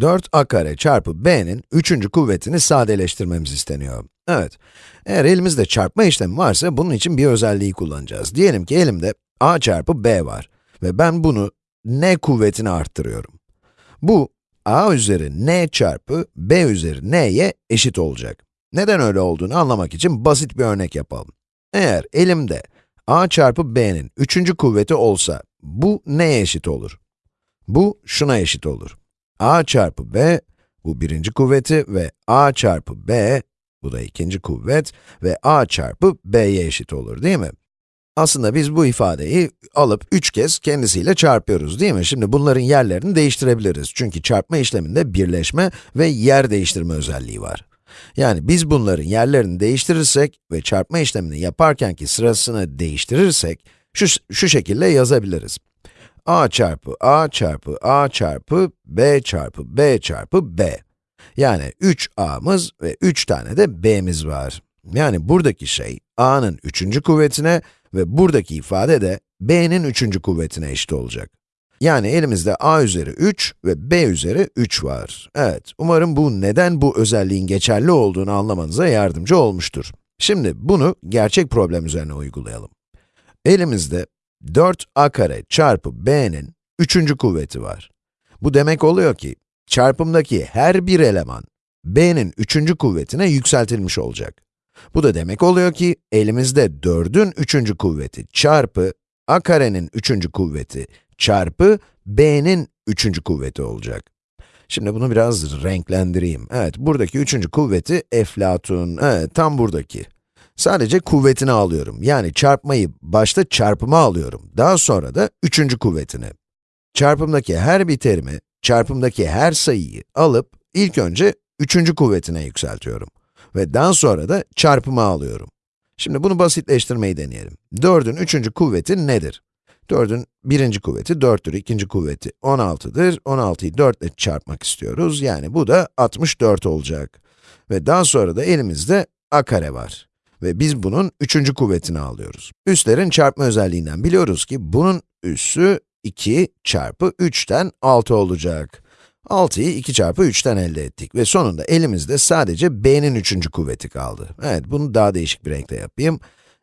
4a kare çarpı b'nin üçüncü kuvvetini sadeleştirmemiz isteniyor. Evet, eğer elimizde çarpma işlemi varsa bunun için bir özelliği kullanacağız. Diyelim ki elimde a çarpı b var ve ben bunu n kuvvetini arttırıyorum. Bu, a üzeri n çarpı b üzeri n'ye eşit olacak. Neden öyle olduğunu anlamak için basit bir örnek yapalım. Eğer elimde a çarpı b'nin üçüncü kuvveti olsa, bu neye eşit olur? Bu şuna eşit olur. A çarpı b, bu birinci kuvveti ve a çarpı b, bu da ikinci kuvvet ve a çarpı b'ye eşit olur değil mi? Aslında biz bu ifadeyi alıp 3 kez kendisiyle çarpıyoruz değil mi? Şimdi bunların yerlerini değiştirebiliriz. Çünkü çarpma işleminde birleşme ve yer değiştirme özelliği var. Yani biz bunların yerlerini değiştirirsek ve çarpma işlemini yaparkenki sırasını değiştirirsek, şu, şu şekilde yazabiliriz. A çarpı a çarpı a çarpı b çarpı b çarpı b. Yani 3a'mız ve 3 tane de b'miz var. Yani buradaki şey, a'nın üçüncü kuvvetine ve buradaki ifade de b'nin üçüncü kuvvetine eşit olacak. Yani elimizde a üzeri 3 ve b üzeri 3 var. Evet, umarım bu neden bu özelliğin geçerli olduğunu anlamanıza yardımcı olmuştur. Şimdi bunu gerçek problem üzerine uygulayalım. Elimizde 4a kare çarpı b'nin üçüncü kuvveti var. Bu demek oluyor ki, çarpımdaki her bir eleman, b'nin üçüncü kuvvetine yükseltilmiş olacak. Bu da demek oluyor ki, elimizde 4'ün üçüncü kuvveti çarpı a karenin üçüncü kuvveti çarpı b'nin üçüncü kuvveti olacak. Şimdi bunu biraz renklendireyim. Evet, buradaki üçüncü kuvveti eflatun, evet, tam buradaki. Sadece kuvvetini alıyorum. Yani çarpmayı başta çarpıma alıyorum. Daha sonra da üçüncü kuvvetini. Çarpımdaki her bir terimi, çarpımdaki her sayıyı alıp ilk önce üçüncü kuvvetine yükseltiyorum. Ve daha sonra da çarpıma alıyorum. Şimdi bunu basitleştirmeyi deneyelim. 4'ün üçüncü kuvveti nedir? 4'ün birinci kuvveti 4'tür, ikinci kuvveti 16'dır. 16'yı 4 ile çarpmak istiyoruz. Yani bu da 64 olacak. Ve daha sonra da elimizde a kare var. Ve biz bunun üçüncü kuvvetini alıyoruz. Üslerin çarpma özelliğinden biliyoruz ki bunun üssü 2 çarpı 3'ten 6 olacak. 6'yı 2 çarpı 3'ten elde ettik ve sonunda elimizde sadece b'nin üçüncü kuvveti kaldı. Evet, bunu daha değişik bir renkte yapayım.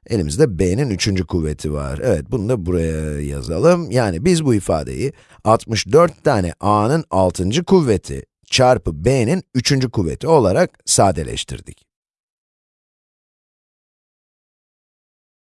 Elimizde b'nin üçüncü kuvveti var. Evet, bunu da buraya yazalım. Yani biz bu ifadeyi 64 tane a'nın altıncı kuvveti çarpı b'nin üçüncü kuvveti olarak sadeleştirdik.